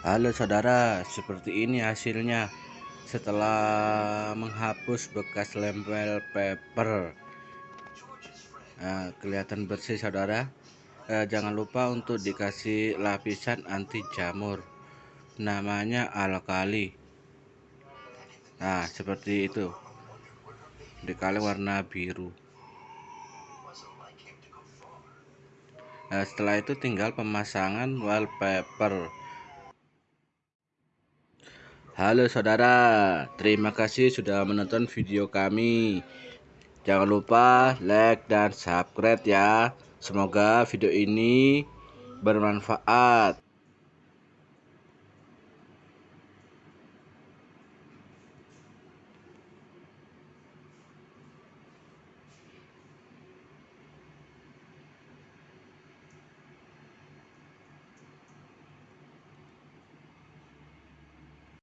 Halo saudara, seperti ini hasilnya setelah menghapus bekas lempel paper. Nah, kelihatan bersih saudara. Eh, jangan lupa untuk dikasih lapisan anti jamur. Namanya alkali. Nah, seperti itu. Dikali warna biru. Nah, setelah itu tinggal pemasangan wallpaper. Halo saudara, terima kasih sudah menonton video kami. Jangan lupa like dan subscribe ya. Semoga video ini bermanfaat.